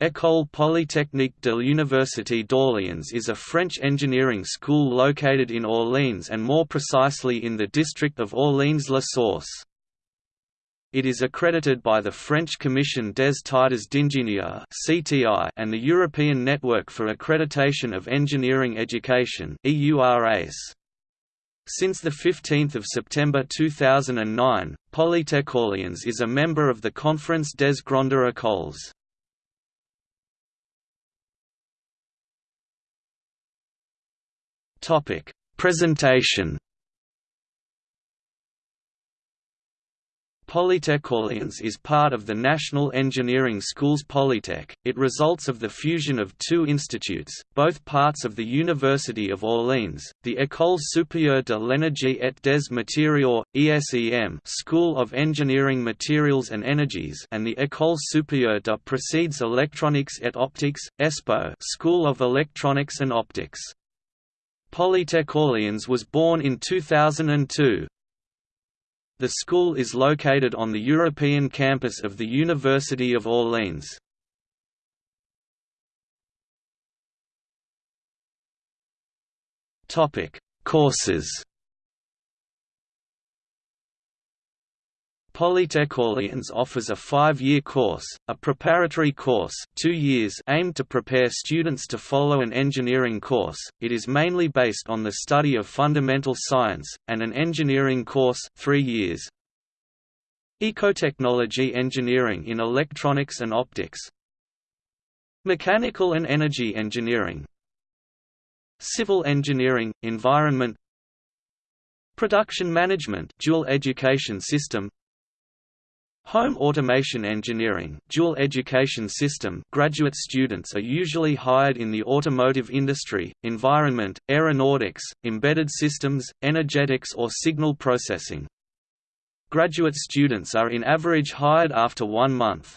École Polytechnique de l'Université d'Orléans is a French engineering school located in Orléans and more precisely in the district of Orléans-la-Source. It is accredited by the French Commission des Titres d'Ingénieur and the European Network for Accreditation of Engineering Education Since 15 September 2009, Polytech Orléans is a member of the Conference des Grandes Écoles. Topic: Presentation. Polytech Orléans is part of the National Engineering Schools Polytech. It results of the fusion of two institutes, both parts of the University of Orléans, the École supérieure de l'énergie et des matériaux (ESEM) School of Engineering Materials and Energies, and the École supérieure de procédés électroniques et optiques (ESPO) School of Electronics and Optics. Polytech Orléans was born in 2002. The school is located on the European campus of the University of Orléans. Courses Polytech Orléans offers a five-year course, a preparatory course two years aimed to prepare students to follow an engineering course, it is mainly based on the study of fundamental science, and an engineering course three years. Ecotechnology engineering in electronics and optics. Mechanical and energy engineering. Civil engineering, environment. Production management dual education system Home automation engineering dual education system graduate students are usually hired in the automotive industry, environment, aeronautics, embedded systems, energetics or signal processing. Graduate students are in average hired after one month.